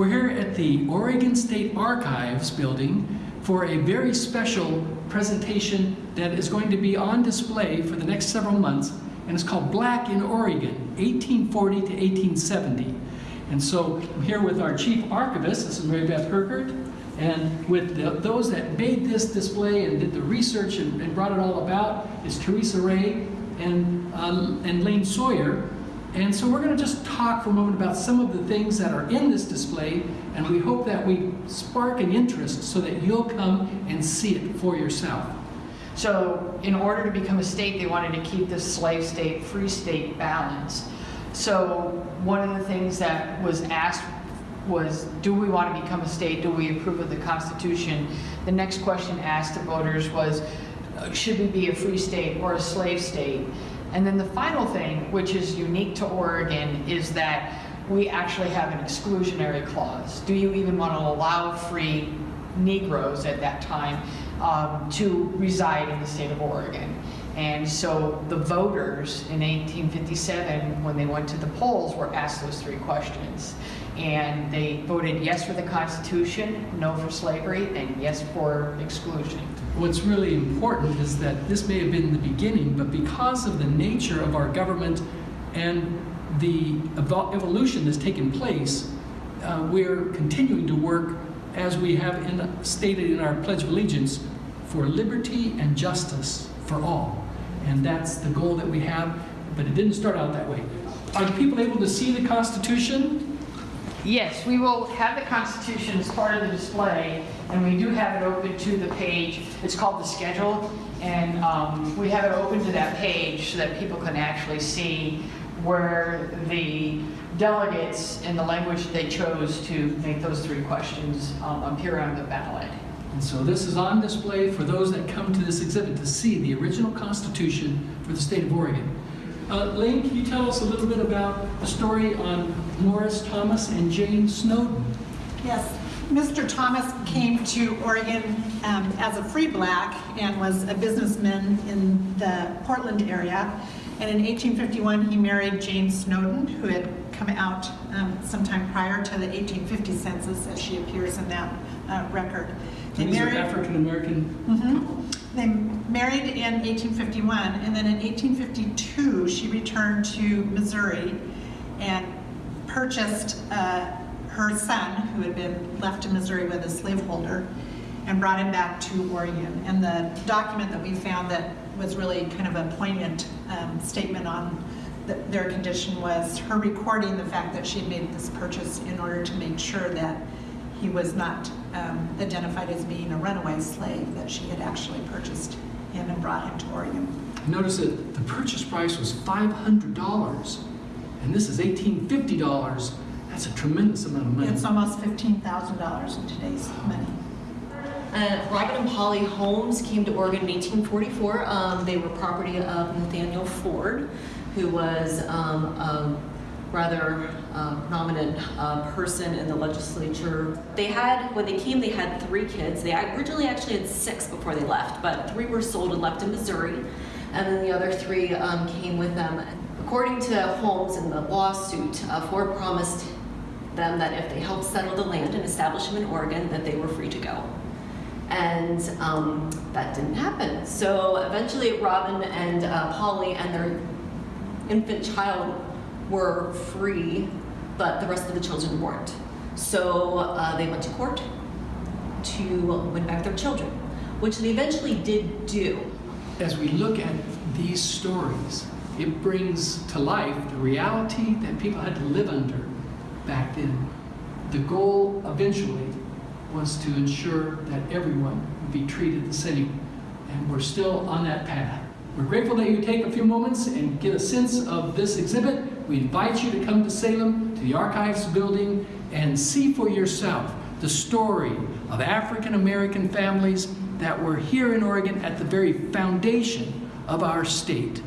We're here at the Oregon State Archives building for a very special presentation that is going to be on display for the next several months, and it's called Black in Oregon, 1840 to 1870. And so I'm here with our chief archivist, this is Mary Beth Herkert, and with the, those that made this display and did the research and, and brought it all about is Teresa Ray and, uh, and Lane Sawyer. And so we're going to just talk for a moment about some of the things that are in this display, and we hope that we spark an interest so that you'll come and see it for yourself. So in order to become a state, they wanted to keep this slave state, free state balance. So one of the things that was asked was, do we want to become a state? Do we approve of the Constitution? The next question asked to voters was, uh, should we be a free state or a slave state? And then the final thing, which is unique to Oregon, is that we actually have an exclusionary clause. Do you even want to allow free Negroes at that time um, to reside in the state of Oregon? And so the voters in 1857, when they went to the polls, were asked those three questions. And they voted yes for the Constitution, no for slavery, and yes for exclusion. What's really important is that this may have been the beginning, but because of the nature of our government and the evol- evolution that's taken place, uh, we're continuing to work as we have in, stated in our Pledge of Allegiance for liberty and justice for all. And that's the goal that we have, but it didn't start out that way. Are people able to see the Constitution? Yes, we will have the Constitution as part of the display, and we do have it open to the page. It's called the schedule, and um, we have it open to that page so that people can actually see where the delegates and the language they chose to make those three questions um, appear on the ballot. And so this is on display for those that come to this exhibit to see the original Constitution for the state of Oregon. Uh, Lane, can you tell us a little bit about the story on Morris Thomas and Jane Snowden? Yes, Mr. Thomas came to Oregon um, as a free black and was a businessman in the Portland area. And in 1851, he married Jane Snowden, who had come out um, sometime prior to the 1850 census, as she appears in that uh, record. They These married- African American Mhm. They married in 1851, and then in 1852, she returned to Missouri and purchased uh, her son, who had been left in Missouri with a slaveholder, and brought him back to Oregon. And the document that we found that was really kind of a poignant um, statement on th- their condition was her recording the fact that she had made this purchase in order to make sure that he was not um, identified as being a runaway slave, that she had actually purchased him and brought him to Oregon. Notice that the purchase price was $500, and this is $1,850. That's a tremendous amount of money. It's almost $15,000 in today's money. Uh, Robert and Polly Holmes came to Oregon in 1844. Um, they were property of Nathaniel Ford, who was um, a rather uh, prominent uh, person in the legislature. They had, when they came, they had three kids. They originally actually had six before they left, but three were sold and left in Missouri, and then the other three um, came with them. According to Holmes in the lawsuit, uh, Ford promised them that if they helped settle the land and establish them in Oregon, that they were free to go and um, that didn't happen. So eventually, Robin and uh, Polly and their infant child were free, but the rest of the children weren't. So uh, they went to court to win back their children, which they eventually did do. As we look at these stories, it brings to life the reality that people had to live under back then. The goal eventually was to ensure that everyone would be treated the same, and we're still on that path. We're grateful that you take a few moments and get a sense of this exhibit. We invite you to come to Salem, to the Archives building, and see for yourself the story of African American families that were here in Oregon at the very foundation of our state.